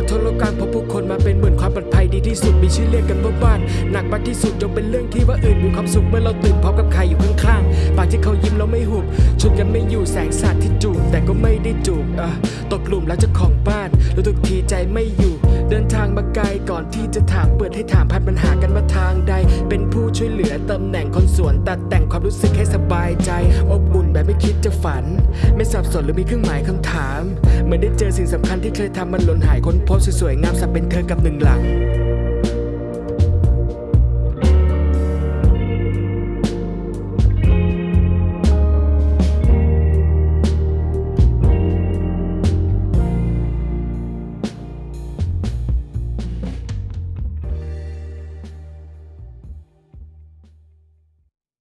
อกทะโลกลางพบผู้คนมาเป็นหมื่นความปลอดภัยดีที่สุดมีชื่อเรียกกันว่าบ้าน หนักมากที่สุดยกเป็นเรื่องที่ว่าอื่นมีความสุขเมื่อเราตื่นพร้อมกับใครอยู่ข้างๆปากที่เขายิ้มเราไม่หุบชนกันไม่อยู่แสงสาดที่จูบแต่ก็ไม่ได้จูบอะตกหลุมแล้วเจ้าของบ้านรู้ทุกทีใจไม่อยู่ เดินทางมาไกลก่อนที่จะถามเปิดให้ถามพันปัญหากันมาทางใด เป็นผู้ช่วยเหลือตำแหน่ง ตัดแต่งความรู้สึกให้สบายใจ อบอุ่นแบบไม่คิดจะฝัน ไม่สับสนหรือมีเครื่องหมายคำถาม เหมือนได้เจอสิ่งสำคัญที่เคยทำมันหล่นหายค้นพบสวยๆงามสับเป็นเธอกับหนึ่งหลัง